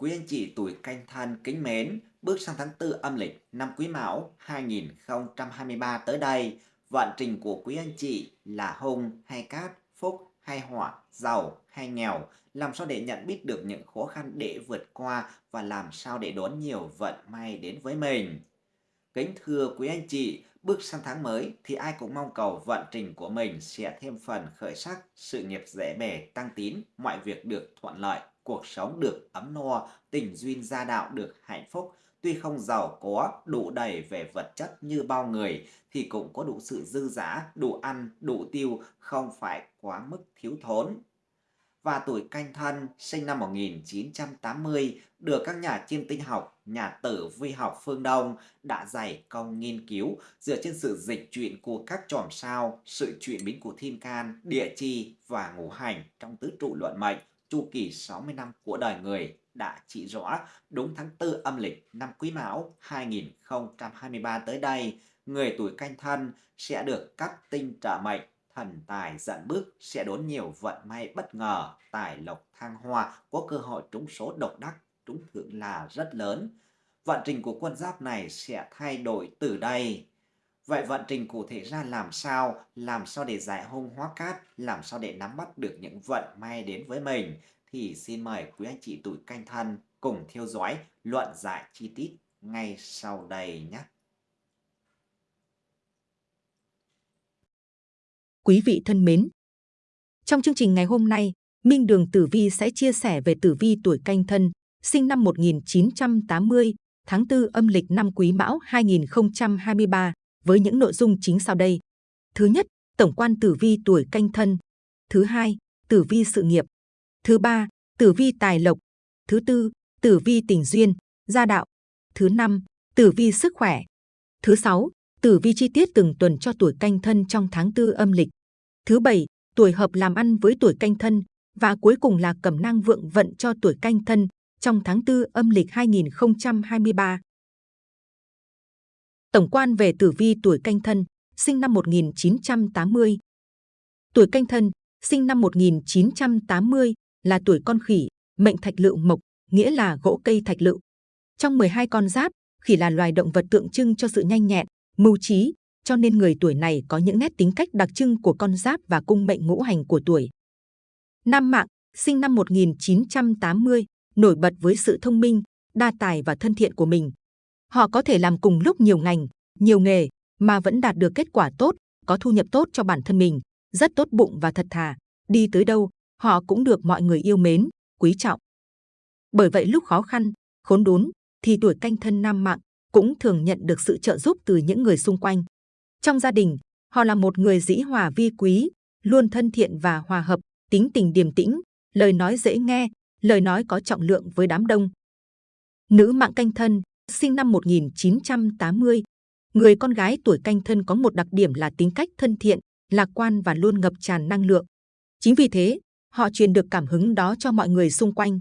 Quý anh chị tuổi canh thân kính mến, bước sang tháng 4 âm lịch năm Quý Mão 2023 tới đây, vận trình của quý anh chị là hung hay cát, phúc hay họa, giàu hay nghèo, làm sao để nhận biết được những khó khăn để vượt qua và làm sao để đón nhiều vận may đến với mình. Kính thưa quý anh chị, bước sang tháng mới thì ai cũng mong cầu vận trình của mình sẽ thêm phần khởi sắc, sự nghiệp dễ bề, tăng tín, mọi việc được thuận lợi, cuộc sống được ấm no, tình duyên gia đạo được hạnh phúc. Tuy không giàu có, đủ đầy về vật chất như bao người thì cũng có đủ sự dư dả, đủ ăn, đủ tiêu, không phải quá mức thiếu thốn và tuổi canh thân sinh năm 1980 được các nhà chiêm tinh học, nhà tử vi học phương Đông đã dày công nghiên cứu dựa trên sự dịch chuyển của các chòm sao, sự chuyển biến của thiên can, địa chi và ngũ hành trong tứ trụ luận mệnh chu kỳ 60 năm của đời người đã chỉ rõ đúng tháng 4 âm lịch năm Quý Mão 2023 tới đây, người tuổi canh thân sẽ được các tinh trợ mệnh thần tài dẫn bước sẽ đón nhiều vận may bất ngờ, tài lộc thăng hoa, có cơ hội trúng số độc đắc, trúng thưởng là rất lớn. Vận trình của quân giáp này sẽ thay đổi từ đây. Vậy vận trình cụ thể ra làm sao? Làm sao để giải hung hóa cát? Làm sao để nắm bắt được những vận may đến với mình? Thì xin mời quý anh chị tuổi canh thân cùng theo dõi luận giải chi tiết ngay sau đây nhé. Quý vị thân mến, trong chương trình ngày hôm nay, Minh Đường Tử Vi sẽ chia sẻ về tử vi tuổi canh thân, sinh năm 1980, tháng 4 âm lịch năm Quý Mão 2023 với những nội dung chính sau đây. Thứ nhất, tổng quan tử vi tuổi canh thân. Thứ hai, tử vi sự nghiệp. Thứ ba, tử vi tài lộc. Thứ tư, tử vi tình duyên, gia đạo. Thứ năm, tử vi sức khỏe. Thứ sáu, tử vi chi tiết từng tuần cho tuổi canh thân trong tháng tư âm lịch. Thứ bảy, tuổi hợp làm ăn với tuổi canh thân và cuối cùng là cẩm năng vượng vận cho tuổi canh thân trong tháng tư âm lịch 2023. Tổng quan về tử vi tuổi canh thân, sinh năm 1980. Tuổi canh thân, sinh năm 1980 là tuổi con khỉ, mệnh thạch lựu mộc, nghĩa là gỗ cây thạch lựu. Trong 12 con giáp, khỉ là loài động vật tượng trưng cho sự nhanh nhẹn, mưu trí, cho nên người tuổi này có những nét tính cách đặc trưng của con giáp và cung mệnh ngũ hành của tuổi. Nam Mạng, sinh năm 1980, nổi bật với sự thông minh, đa tài và thân thiện của mình. Họ có thể làm cùng lúc nhiều ngành, nhiều nghề mà vẫn đạt được kết quả tốt, có thu nhập tốt cho bản thân mình, rất tốt bụng và thật thà. Đi tới đâu, họ cũng được mọi người yêu mến, quý trọng. Bởi vậy lúc khó khăn, khốn đốn, thì tuổi canh thân nam mạng cũng thường nhận được sự trợ giúp từ những người xung quanh. Trong gia đình, họ là một người dĩ hòa vi quý, luôn thân thiện và hòa hợp, tính tình điềm tĩnh, lời nói dễ nghe, lời nói có trọng lượng với đám đông. Nữ mạng canh thân, sinh năm 1980. Người con gái tuổi canh thân có một đặc điểm là tính cách thân thiện, lạc quan và luôn ngập tràn năng lượng. Chính vì thế, họ truyền được cảm hứng đó cho mọi người xung quanh.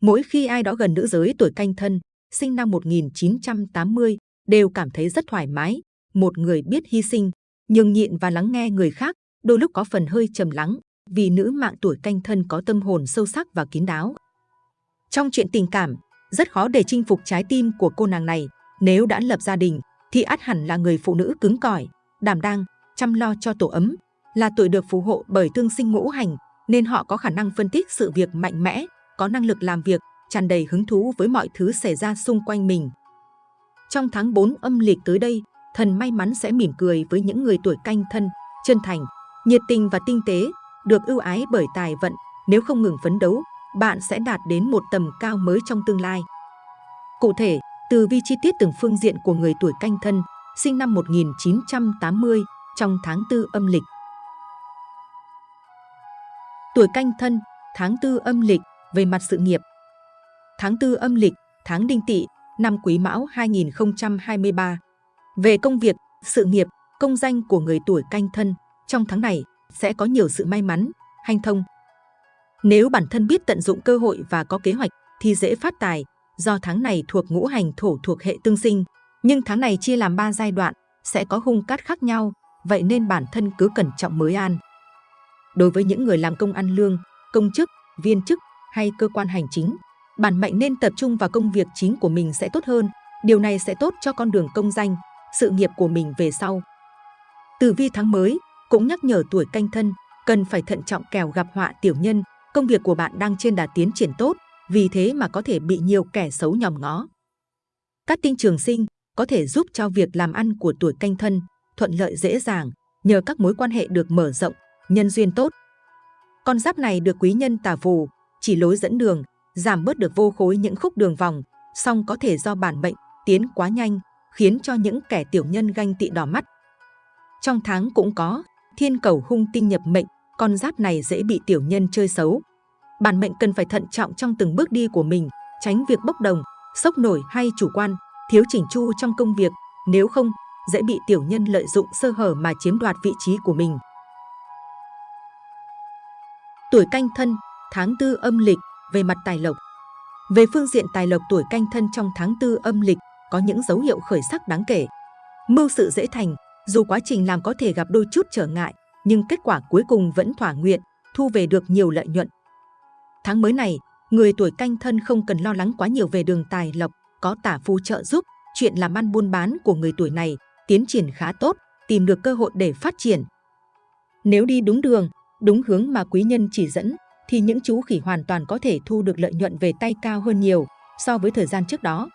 Mỗi khi ai đó gần nữ giới tuổi canh thân, sinh năm 1980, đều cảm thấy rất thoải mái, một người biết hy sinh, nhường nhịn và lắng nghe người khác, đôi lúc có phần hơi trầm lắng, vì nữ mạng tuổi canh thân có tâm hồn sâu sắc và kín đáo. Trong chuyện tình cảm, rất khó để chinh phục trái tim của cô nàng này. Nếu đã lập gia đình, thì át hẳn là người phụ nữ cứng cỏi, đảm đang, chăm lo cho tổ ấm, là tuổi được phù hộ bởi tương sinh ngũ hành, nên họ có khả năng phân tích sự việc mạnh mẽ, có năng lực làm việc, tràn đầy hứng thú với mọi thứ xảy ra xung quanh mình. Trong tháng 4 âm lịch tới đây, thần may mắn sẽ mỉm cười với những người tuổi canh thân, chân thành, nhiệt tình và tinh tế, được ưu ái bởi tài vận. Nếu không ngừng phấn đấu, bạn sẽ đạt đến một tầm cao mới trong tương lai. Cụ thể, từ vi chi tiết từng phương diện của người tuổi canh thân, sinh năm 1980, trong tháng 4 âm lịch. Tuổi canh thân, tháng 4 âm lịch, về mặt sự nghiệp. Tháng 4 âm lịch, tháng đinh tỵ, năm quý mão 2023. Về công việc, sự nghiệp, công danh của người tuổi canh thân, trong tháng này sẽ có nhiều sự may mắn, hanh thông. Nếu bản thân biết tận dụng cơ hội và có kế hoạch thì dễ phát tài, do tháng này thuộc ngũ hành thổ thuộc hệ tương sinh. Nhưng tháng này chia làm 3 giai đoạn, sẽ có hung cát khác nhau, vậy nên bản thân cứ cẩn trọng mới an. Đối với những người làm công ăn lương, công chức, viên chức hay cơ quan hành chính, bản mệnh nên tập trung vào công việc chính của mình sẽ tốt hơn. Điều này sẽ tốt cho con đường công danh, sự nghiệp của mình về sau. Tử vi tháng mới cũng nhắc nhở tuổi canh thân cần phải thận trọng kèo gặp họa tiểu nhân. Công việc của bạn đang trên đà tiến triển tốt, vì thế mà có thể bị nhiều kẻ xấu nhòm ngó. Các tinh trường sinh có thể giúp cho việc làm ăn của tuổi canh thân thuận lợi dễ dàng nhờ các mối quan hệ được mở rộng, nhân duyên tốt. Con giáp này được quý nhân tà phù, chỉ lối dẫn đường, giảm bớt được vô khối những khúc đường vòng, song có thể do bản mệnh tiến quá nhanh, khiến cho những kẻ tiểu nhân ganh tị đỏ mắt. Trong tháng cũng có thiên cầu hung tinh nhập mệnh, con giáp này dễ bị tiểu nhân chơi xấu. Bản mệnh cần phải thận trọng trong từng bước đi của mình, tránh việc bốc đồng, sốc nổi hay chủ quan, thiếu chỉnh chu trong công việc, nếu không dễ bị tiểu nhân lợi dụng sơ hở mà chiếm đoạt vị trí của mình. Tuổi canh thân, tháng tư âm lịch, về mặt tài lộc. Về phương diện tài lộc tuổi canh thân trong tháng tư âm lịch có những dấu hiệu khởi sắc đáng kể. Mưu sự dễ thành, dù quá trình làm có thể gặp đôi chút trở ngại, nhưng kết quả cuối cùng vẫn thỏa nguyện, thu về được nhiều lợi nhuận. Tháng mới này, người tuổi canh thân không cần lo lắng quá nhiều về đường tài lộc, có tả phù trợ giúp, chuyện làm ăn buôn bán của người tuổi này tiến triển khá tốt, tìm được cơ hội để phát triển. Nếu đi đúng đường, đúng hướng mà quý nhân chỉ dẫn, thì những chú khỉ hoàn toàn có thể thu được lợi nhuận về tay cao hơn nhiều so với thời gian trước đó.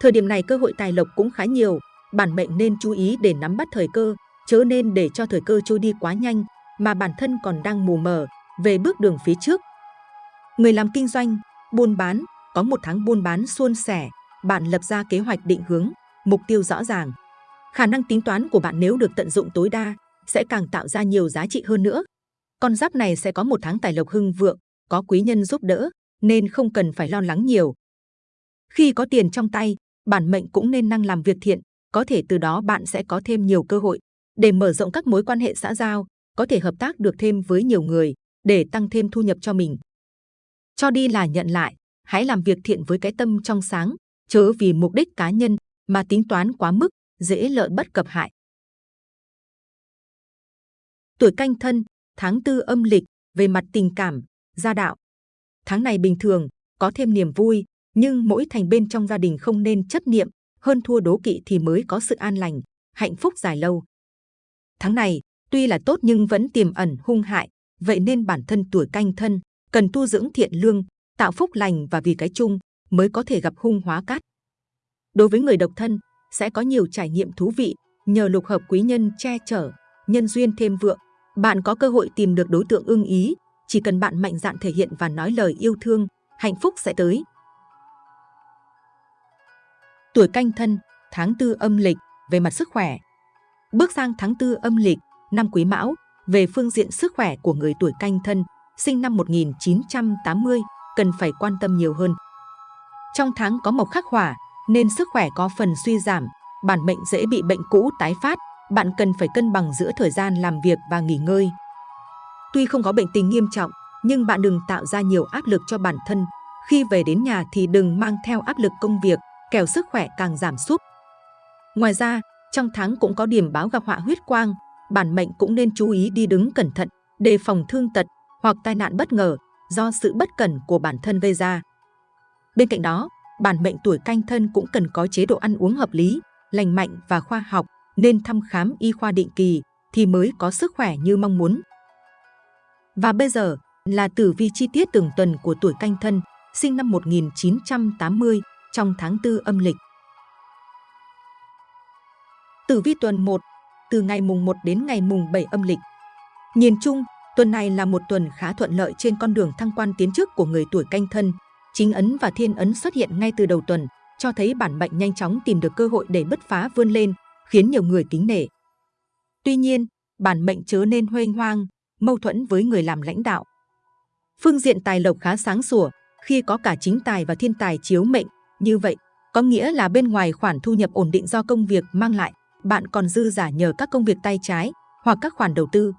Thời điểm này cơ hội tài lộc cũng khá nhiều, bản mệnh nên chú ý để nắm bắt thời cơ, chớ nên để cho thời cơ trôi đi quá nhanh mà bản thân còn đang mù mờ về bước đường phía trước. Người làm kinh doanh, buôn bán, có một tháng buôn bán suôn sẻ, bạn lập ra kế hoạch định hướng, mục tiêu rõ ràng. Khả năng tính toán của bạn nếu được tận dụng tối đa sẽ càng tạo ra nhiều giá trị hơn nữa. Con giáp này sẽ có một tháng tài lộc hưng vượng, có quý nhân giúp đỡ, nên không cần phải lo lắng nhiều. Khi có tiền trong tay, bản mệnh cũng nên năng làm việc thiện, có thể từ đó bạn sẽ có thêm nhiều cơ hội để mở rộng các mối quan hệ xã giao, có thể hợp tác được thêm với nhiều người để tăng thêm thu nhập cho mình. Cho đi là nhận lại, hãy làm việc thiện với cái tâm trong sáng, chớ vì mục đích cá nhân mà tính toán quá mức, dễ lợi bất cập hại. Tuổi canh thân, tháng tư âm lịch, về mặt tình cảm, gia đạo. Tháng này bình thường, có thêm niềm vui, nhưng mỗi thành bên trong gia đình không nên chấp niệm, hơn thua đố kỵ thì mới có sự an lành, hạnh phúc dài lâu. Tháng này, tuy là tốt nhưng vẫn tiềm ẩn hung hại, vậy nên bản thân tuổi canh thân cần tu dưỡng thiện lương, tạo phúc lành và vì cái chung mới có thể gặp hung hóa cát. Đối với người độc thân, sẽ có nhiều trải nghiệm thú vị nhờ lục hợp quý nhân che chở, nhân duyên thêm vượng. Bạn có cơ hội tìm được đối tượng ưng ý, chỉ cần bạn mạnh dạn thể hiện và nói lời yêu thương, hạnh phúc sẽ tới. Tuổi canh thân, tháng tư âm lịch, về mặt sức khỏe. Bước sang tháng tư âm lịch, năm quý mão, về phương diện sức khỏe của người tuổi canh thân, sinh năm 1980, cần phải quan tâm nhiều hơn. Trong tháng có mộc khắc hỏa, nên sức khỏe có phần suy giảm, bản mệnh dễ bị bệnh cũ tái phát, bạn cần phải cân bằng giữa thời gian làm việc và nghỉ ngơi. Tuy không có bệnh tình nghiêm trọng, nhưng bạn đừng tạo ra nhiều áp lực cho bản thân. Khi về đến nhà thì đừng mang theo áp lực công việc, kẻo sức khỏe càng giảm sút. Ngoài ra, trong tháng cũng có điểm báo gặp họa huyết quang, bản mệnh cũng nên chú ý đi đứng cẩn thận, đề phòng thương tật hoặc tai nạn bất ngờ do sự bất cẩn của bản thân gây ra. Bên cạnh đó, bản mệnh tuổi canh thân cũng cần có chế độ ăn uống hợp lý, lành mạnh và khoa học, nên thăm khám y khoa định kỳ thì mới có sức khỏe như mong muốn. Và bây giờ là tử vi chi tiết từng tuần của tuổi canh thân, sinh năm 1980 trong tháng 4 âm lịch. Tử vi tuần 1, từ ngày mùng 1 đến ngày mùng 7 âm lịch. Nhìn chung, tuần này là một tuần khá thuận lợi trên con đường thăng quan tiến chức của người tuổi canh thân, chính ấn và thiên ấn xuất hiện ngay từ đầu tuần, cho thấy bản mệnh nhanh chóng tìm được cơ hội để bứt phá vươn lên, khiến nhiều người kính nể. Tuy nhiên, bản mệnh chớ nên huênh hoang, mâu thuẫn với người làm lãnh đạo. Phương diện tài lộc khá sáng sủa, khi có cả chính tài và thiên tài chiếu mệnh, như vậy có nghĩa là bên ngoài khoản thu nhập ổn định do công việc mang lại, bạn còn dư giả nhờ các công việc tay trái hoặc các khoản đầu tư.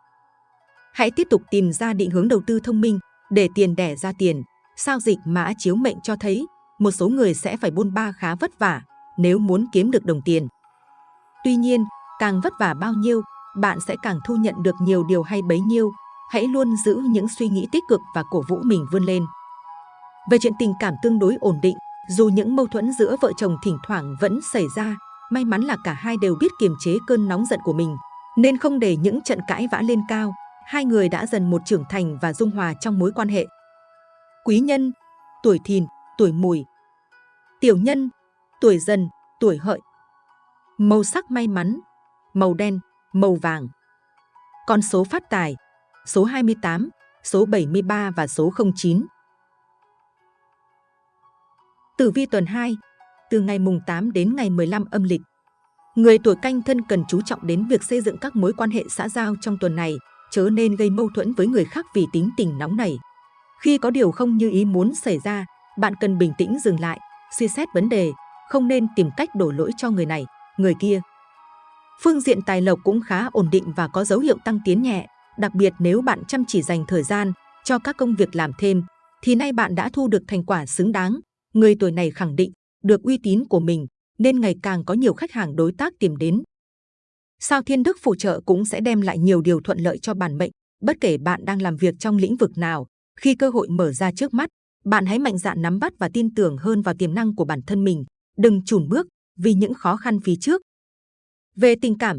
Hãy tiếp tục tìm ra định hướng đầu tư thông minh để tiền đẻ ra tiền, Sao dịch mã chiếu mệnh cho thấy một số người sẽ phải buôn ba khá vất vả nếu muốn kiếm được đồng tiền. Tuy nhiên, càng vất vả bao nhiêu, bạn sẽ càng thu nhận được nhiều điều hay bấy nhiêu. Hãy luôn giữ những suy nghĩ tích cực và cổ vũ mình vươn lên. Về chuyện tình cảm tương đối ổn định, dù những mâu thuẫn giữa vợ chồng thỉnh thoảng vẫn xảy ra, may mắn là cả hai đều biết kiềm chế cơn nóng giận của mình, nên không để những trận cãi vã lên cao. Hai người đã dần một trưởng thành và dung hòa trong mối quan hệ. Quý nhân, tuổi thìn, tuổi mùi. Tiểu nhân, tuổi dần, tuổi hợi. Màu sắc may mắn, màu đen, màu vàng. Con số phát tài, số 28, số 73 và số 09. Tử vi tuần 2, từ ngày mùng 8 đến ngày 15 âm lịch. Người tuổi canh thân cần chú trọng đến việc xây dựng các mối quan hệ xã giao trong tuần này, chớ nên gây mâu thuẫn với người khác vì tính tình nóng này. Khi có điều không như ý muốn xảy ra, bạn cần bình tĩnh dừng lại, suy xét vấn đề, không nên tìm cách đổ lỗi cho người này, người kia. Phương diện tài lộc cũng khá ổn định và có dấu hiệu tăng tiến nhẹ, đặc biệt nếu bạn chăm chỉ dành thời gian cho các công việc làm thêm, thì nay bạn đã thu được thành quả xứng đáng. Người tuổi này khẳng định được uy tín của mình nên ngày càng có nhiều khách hàng đối tác tìm đến. Sao Thiên Đức phù trợ cũng sẽ đem lại nhiều điều thuận lợi cho bản mệnh, bất kể bạn đang làm việc trong lĩnh vực nào, khi cơ hội mở ra trước mắt, bạn hãy mạnh dạn nắm bắt và tin tưởng hơn vào tiềm năng của bản thân mình, đừng chùn bước vì những khó khăn phía trước. Về tình cảm,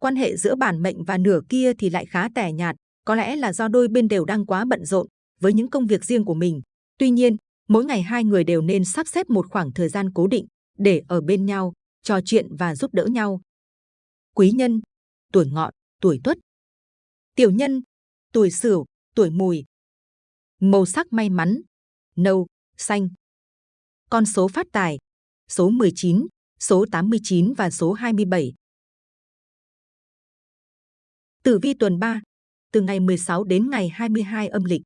quan hệ giữa bản mệnh và nửa kia thì lại khá tẻ nhạt, có lẽ là do đôi bên đều đang quá bận rộn với những công việc riêng của mình. Tuy nhiên, mỗi ngày hai người đều nên sắp xếp một khoảng thời gian cố định để ở bên nhau, trò chuyện và giúp đỡ nhau. Quý nhân, tuổi ngọ, tuổi tuất. Tiểu nhân, tuổi sửu, tuổi mùi. Màu sắc may mắn, nâu, xanh. Con số phát tài, số 19, số 89 và số 27. Tử vi tuần 3, từ ngày 16 đến ngày 22 âm lịch.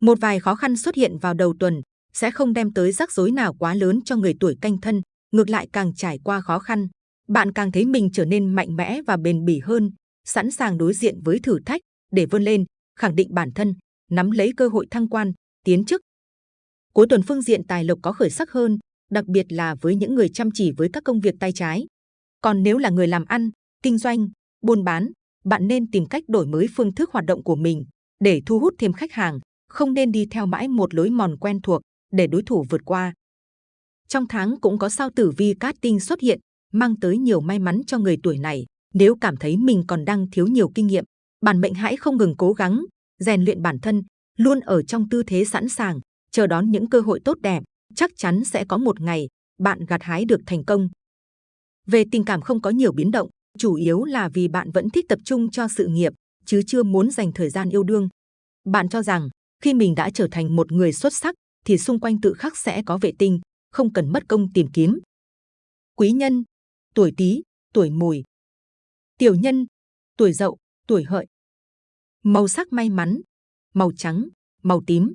Một vài khó khăn xuất hiện vào đầu tuần sẽ không đem tới rắc rối nào quá lớn cho người tuổi canh thân, ngược lại càng trải qua khó khăn, bạn càng thấy mình trở nên mạnh mẽ và bền bỉ hơn, sẵn sàng đối diện với thử thách để vươn lên, khẳng định bản thân, nắm lấy cơ hội thăng quan, tiến chức. Cuối tuần phương diện tài lộc có khởi sắc hơn, đặc biệt là với những người chăm chỉ với các công việc tay trái. Còn nếu là người làm ăn, kinh doanh, buôn bán, bạn nên tìm cách đổi mới phương thức hoạt động của mình để thu hút thêm khách hàng, không nên đi theo mãi một lối mòn quen thuộc để đối thủ vượt qua. Trong tháng cũng có sao tử vi cát tinh xuất hiện, mang tới nhiều may mắn cho người tuổi này. Nếu cảm thấy mình còn đang thiếu nhiều kinh nghiệm, bản mệnh hãy không ngừng cố gắng, rèn luyện bản thân, luôn ở trong tư thế sẵn sàng, chờ đón những cơ hội tốt đẹp. Chắc chắn sẽ có một ngày bạn gặt hái được thành công. Về tình cảm không có nhiều biến động, chủ yếu là vì bạn vẫn thích tập trung cho sự nghiệp, chứ chưa muốn dành thời gian yêu đương. Bạn cho rằng khi mình đã trở thành một người xuất sắc, thì xung quanh tự khắc sẽ có vệ tinh, không cần mất công tìm kiếm. Quý nhân, tuổi Tý, tuổi Mùi. Tiểu nhân, tuổi Dậu, tuổi Hợi. Màu sắc may mắn, màu trắng, màu tím.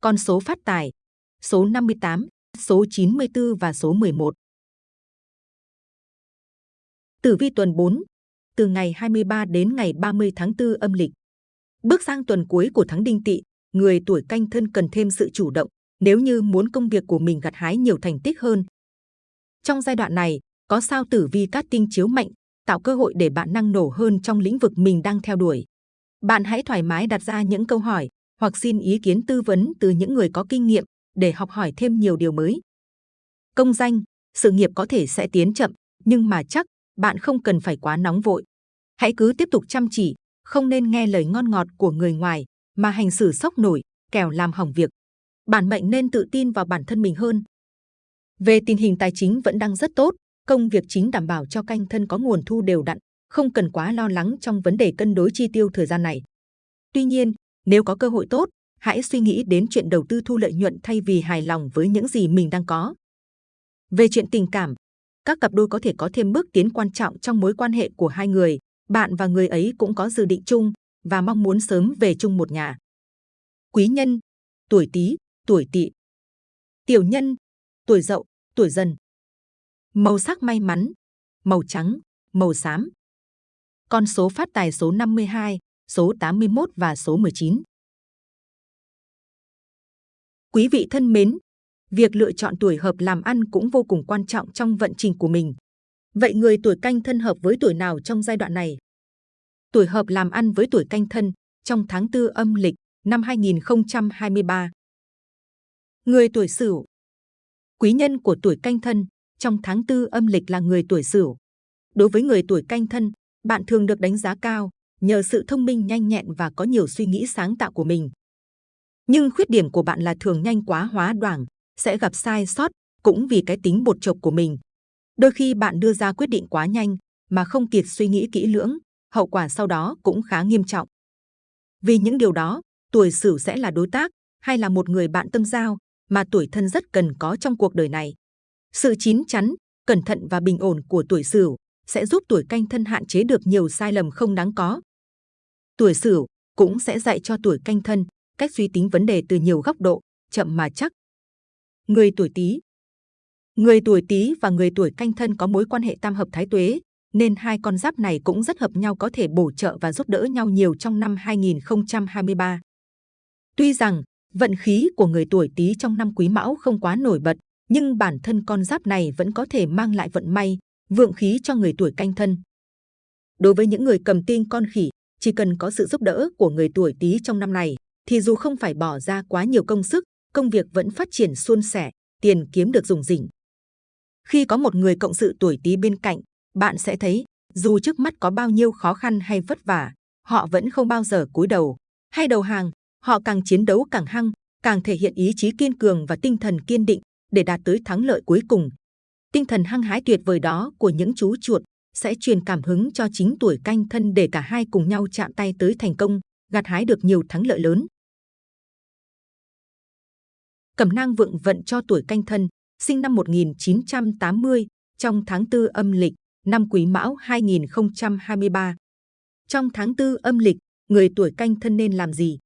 Con số phát tài, số 58, số 94 và số 11. Tử vi tuần 4, từ ngày 23 đến ngày 30 tháng 4 âm lịch. Bước sang tuần cuối của tháng Đinh Tỵ, người tuổi canh thân cần thêm sự chủ động nếu như muốn công việc của mình gặt hái nhiều thành tích hơn. Trong giai đoạn này, có sao tử vi cát tinh chiếu mạnh, tạo cơ hội để bạn năng nổ hơn trong lĩnh vực mình đang theo đuổi. Bạn hãy thoải mái đặt ra những câu hỏi hoặc xin ý kiến tư vấn từ những người có kinh nghiệm để học hỏi thêm nhiều điều mới. Công danh, sự nghiệp có thể sẽ tiến chậm, nhưng mà chắc bạn không cần phải quá nóng vội. Hãy cứ tiếp tục chăm chỉ, không nên nghe lời ngon ngọt của người ngoài mà hành xử sốc nổi, kẻo làm hỏng việc. Bản mệnh nên tự tin vào bản thân mình hơn. Về tình hình tài chính vẫn đang rất tốt, công việc chính đảm bảo cho canh thân có nguồn thu đều đặn, không cần quá lo lắng trong vấn đề cân đối chi tiêu thời gian này. Tuy nhiên, nếu có cơ hội tốt, hãy suy nghĩ đến chuyện đầu tư thu lợi nhuận thay vì hài lòng với những gì mình đang có. Về chuyện tình cảm, các cặp đôi có thể có thêm bước tiến quan trọng trong mối quan hệ của hai người. Bạn và người ấy cũng có dự định chung và mong muốn sớm về chung một nhà. Quý nhân, tuổi Tý, tuổi Tỵ. Tiểu nhân, tuổi Dậu, tuổi Dần. Màu sắc may mắn, màu trắng, màu xám. Con số phát tài số 52, số 81 và số 19. Quý vị thân mến, việc lựa chọn tuổi hợp làm ăn cũng vô cùng quan trọng trong vận trình của mình. Vậy người tuổi canh thân hợp với tuổi nào trong giai đoạn này? Tuổi hợp làm ăn với tuổi canh thân trong tháng 4 âm lịch năm 2023. Người tuổi Sửu. Quý nhân của tuổi Canh Thân trong tháng tư âm lịch là người tuổi Sửu. Đối với người tuổi Canh Thân, bạn thường được đánh giá cao nhờ sự thông minh nhanh nhẹn và có nhiều suy nghĩ sáng tạo của mình. Nhưng khuyết điểm của bạn là thường nhanh quá hóa đoảng, sẽ gặp sai sót cũng vì cái tính bột chộc của mình. Đôi khi bạn đưa ra quyết định quá nhanh mà không kịp suy nghĩ kỹ lưỡng, hậu quả sau đó cũng khá nghiêm trọng. Vì những điều đó, tuổi Sửu sẽ là đối tác hay là một người bạn tâm giao mà tuổi thân rất cần có trong cuộc đời này. Sự chín chắn, cẩn thận và bình ổn của tuổi Sửu sẽ giúp tuổi Canh Thân hạn chế được nhiều sai lầm không đáng có. Tuổi Sửu cũng sẽ dạy cho tuổi Canh Thân cách suy tính vấn đề từ nhiều góc độ, chậm mà chắc. Người tuổi Tý Người tuổi Tý và người tuổi Canh Thân có mối quan hệ tam hợp thái tuế, nên hai con giáp này cũng rất hợp nhau có thể bổ trợ và giúp đỡ nhau nhiều trong năm 2023. Tuy rằng vận khí của người tuổi Tý trong năm Quý Mão không quá nổi bật, nhưng bản thân con giáp này vẫn có thể mang lại vận may, vượng khí cho người tuổi Canh Thân. Đối với những người cầm tinh con khỉ, chỉ cần có sự giúp đỡ của người tuổi Tý trong năm này, thì dù không phải bỏ ra quá nhiều công sức, công việc vẫn phát triển suôn sẻ, tiền kiếm được dùng dỉnh. Khi có một người cộng sự tuổi Tý bên cạnh, bạn sẽ thấy dù trước mắt có bao nhiêu khó khăn hay vất vả, họ vẫn không bao giờ cúi đầu hay đầu hàng. Họ càng chiến đấu càng hăng, càng thể hiện ý chí kiên cường và tinh thần kiên định để đạt tới thắng lợi cuối cùng. Tinh thần hăng hái tuyệt vời đó của những chú chuột sẽ truyền cảm hứng cho chính tuổi canh thân để cả hai cùng nhau chạm tay tới thành công, gặt hái được nhiều thắng lợi lớn. Cẩm nang vượng vận cho tuổi canh thân, sinh năm 1980, trong tháng 4 âm lịch, năm Quý Mão 2023. Trong tháng 4 âm lịch, người tuổi canh thân nên làm gì?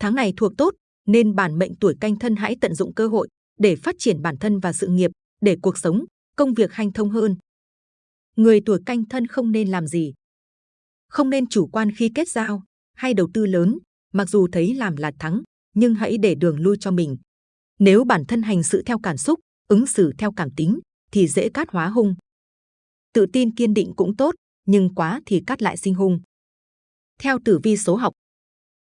Tháng này thuộc tốt, nên bản mệnh tuổi canh thân hãy tận dụng cơ hội để phát triển bản thân và sự nghiệp, để cuộc sống, công việc hanh thông hơn. Người tuổi canh thân không nên làm gì? Không nên chủ quan khi kết giao hay đầu tư lớn, mặc dù thấy làm là thắng, nhưng hãy để đường lui cho mình. Nếu bản thân hành sự theo cảm xúc, ứng xử theo cảm tính, thì dễ cát hóa hung. Tự tin kiên định cũng tốt, nhưng quá thì cát lại sinh hung. Theo tử vi số học,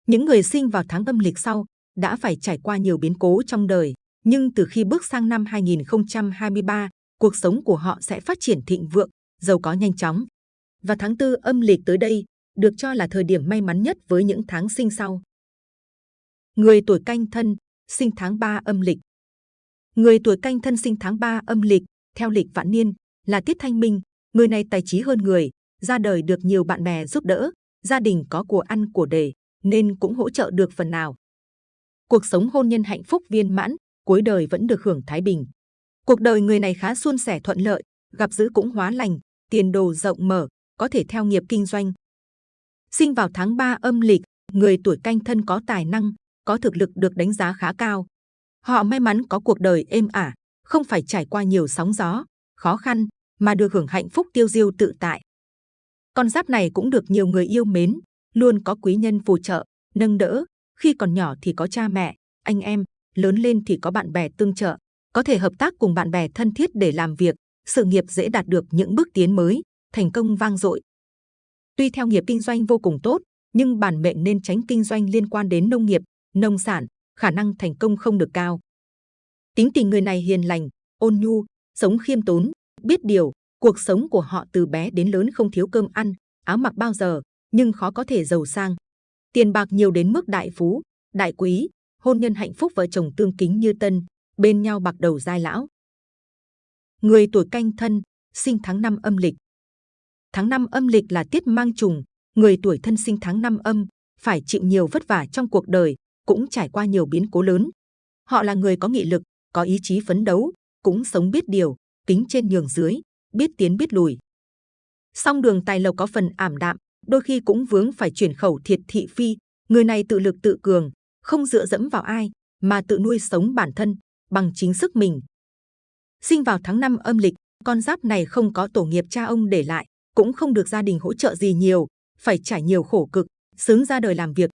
những người sinh vào tháng âm lịch sau đã phải trải qua nhiều biến cố trong đời, nhưng từ khi bước sang năm 2023, cuộc sống của họ sẽ phát triển thịnh vượng, giàu có nhanh chóng. Và tháng tư âm lịch tới đây được cho là thời điểm may mắn nhất với những tháng sinh sau. Người tuổi canh thân, sinh tháng 3 âm lịch. Người tuổi canh thân sinh tháng 3 âm lịch, theo lịch vạn niên, là tiết thanh minh. Người này tài trí hơn người, ra đời được nhiều bạn bè giúp đỡ, gia đình có của ăn của để, nên cũng hỗ trợ được phần nào. Cuộc sống hôn nhân hạnh phúc viên mãn, cuối đời vẫn được hưởng thái bình. Cuộc đời người này khá suôn sẻ thuận lợi, gặp dữ cũng hóa lành, tiền đồ rộng mở, có thể theo nghiệp kinh doanh. Sinh vào tháng 3 âm lịch, người tuổi canh thân có tài năng, có thực lực được đánh giá khá cao. Họ may mắn có cuộc đời êm ả, không phải trải qua nhiều sóng gió, khó khăn, mà được hưởng hạnh phúc tiêu diêu tự tại. Con giáp này cũng được nhiều người yêu mến, luôn có quý nhân phù trợ, nâng đỡ. Khi còn nhỏ thì có cha mẹ, anh em, lớn lên thì có bạn bè tương trợ, có thể hợp tác cùng bạn bè thân thiết để làm việc, sự nghiệp dễ đạt được những bước tiến mới, thành công vang dội. Tuy theo nghiệp kinh doanh vô cùng tốt, nhưng bản mệnh nên tránh kinh doanh liên quan đến nông nghiệp, nông sản, khả năng thành công không được cao. Tính tình người này hiền lành, ôn nhu, sống khiêm tốn, biết điều, cuộc sống của họ từ bé đến lớn không thiếu cơm ăn, áo mặc bao giờ, nhưng khó có thể giàu sang. Tiền bạc nhiều đến mức đại phú, đại quý, hôn nhân hạnh phúc vợ chồng tương kính như tân, bên nhau bạc đầu giai lão. Người tuổi canh thân, sinh tháng năm âm lịch. Tháng năm âm lịch là tiết mang trùng, người tuổi thân sinh tháng năm âm, phải chịu nhiều vất vả trong cuộc đời, cũng trải qua nhiều biến cố lớn. Họ là người có nghị lực, có ý chí phấn đấu, cũng sống biết điều, kính trên nhường dưới, biết tiến biết lùi. Song đường tài lộc có phần ảm đạm, đôi khi cũng vướng phải chuyển khẩu thiệt thị phi. Người này tự lực tự cường, không dựa dẫm vào ai, mà tự nuôi sống bản thân bằng chính sức mình. Sinh vào tháng 5 âm lịch, con giáp này không có tổ nghiệp cha ông để lại, cũng không được gia đình hỗ trợ gì nhiều, phải trải nhiều khổ cực, sướng ra đời làm việc.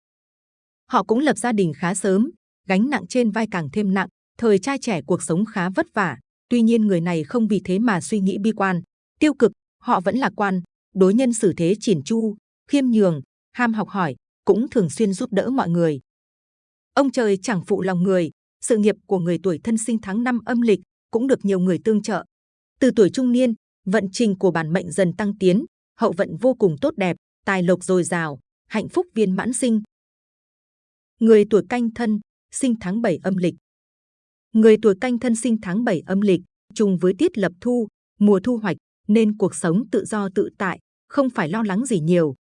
Họ cũng lập gia đình khá sớm, gánh nặng trên vai càng thêm nặng, thời trai trẻ cuộc sống khá vất vả. Tuy nhiên người này không vì thế mà suy nghĩ bi quan, tiêu cực, họ vẫn lạc quan, đối nhân xử thế chỉn chu, khiêm nhường, ham học hỏi, cũng thường xuyên giúp đỡ mọi người. Ông trời chẳng phụ lòng người, sự nghiệp của người tuổi thân sinh tháng năm âm lịch cũng được nhiều người tương trợ. Từ tuổi trung niên, vận trình của bản mệnh dần tăng tiến, hậu vận vô cùng tốt đẹp, tài lộc dồi dào, hạnh phúc viên mãn sinh. Người tuổi canh thân, sinh tháng 7 âm lịch. Người tuổi canh thân sinh tháng 7 âm lịch, trùng với tiết lập thu, mùa thu hoạch, nên cuộc sống tự do tự tại, không phải lo lắng gì nhiều.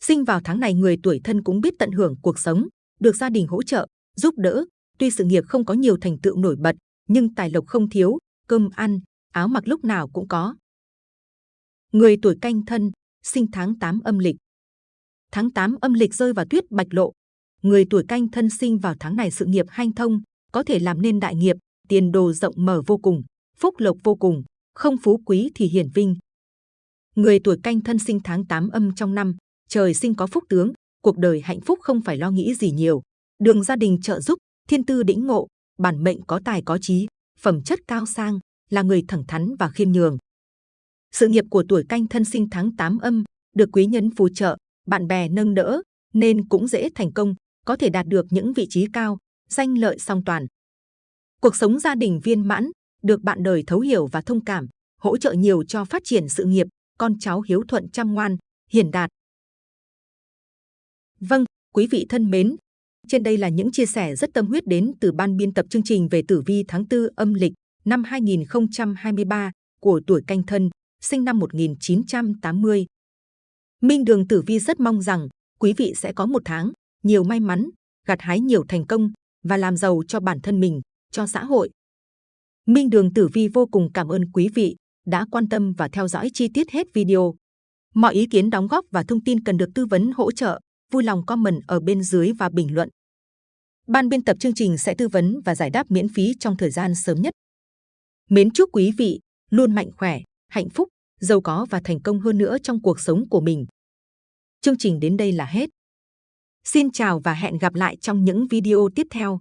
Sinh vào tháng này người tuổi thân cũng biết tận hưởng cuộc sống, được gia đình hỗ trợ, giúp đỡ. Tuy sự nghiệp không có nhiều thành tựu nổi bật, nhưng tài lộc không thiếu, cơm ăn, áo mặc lúc nào cũng có. Người tuổi canh thân, sinh tháng 8 âm lịch. Tháng 8 âm lịch rơi vào tuyết bạch lộ. Người tuổi canh thân sinh vào tháng này sự nghiệp hanh thông, có thể làm nên đại nghiệp, tiền đồ rộng mở vô cùng, phúc lộc vô cùng, không phú quý thì hiển vinh. Người tuổi canh thân sinh tháng 8 âm trong năm, trời sinh có phúc tướng, cuộc đời hạnh phúc không phải lo nghĩ gì nhiều. Đường gia đình trợ giúp, thiên tư đĩnh ngộ, bản mệnh có tài có trí, phẩm chất cao sang, là người thẳng thắn và khiêm nhường. Sự nghiệp của tuổi canh thân sinh tháng 8 âm, được quý nhân phù trợ, bạn bè nâng đỡ, nên cũng dễ thành công, có thể đạt được những vị trí cao, danh lợi song toàn. Cuộc sống gia đình viên mãn, được bạn đời thấu hiểu và thông cảm, hỗ trợ nhiều cho phát triển sự nghiệp, con cháu hiếu thuận chăm ngoan, hiền đạt. Vâng, quý vị thân mến, trên đây là những chia sẻ rất tâm huyết đến từ ban biên tập chương trình về tử vi tháng 4 âm lịch năm 2023 của tuổi canh thân, sinh năm 1980. Minh Đường Tử Vi rất mong rằng quý vị sẽ có một tháng nhiều may mắn, gặt hái nhiều thành công và làm giàu cho bản thân mình, cho xã hội. Minh Đường Tử Vi vô cùng cảm ơn quý vị đã quan tâm và theo dõi chi tiết hết video. Mọi ý kiến đóng góp và thông tin cần được tư vấn hỗ trợ, vui lòng comment ở bên dưới và bình luận. Ban biên tập chương trình sẽ tư vấn và giải đáp miễn phí trong thời gian sớm nhất. Mến chúc quý vị luôn mạnh khỏe, hạnh phúc, giàu có và thành công hơn nữa trong cuộc sống của mình. Chương trình đến đây là hết. Xin chào và hẹn gặp lại trong những video tiếp theo.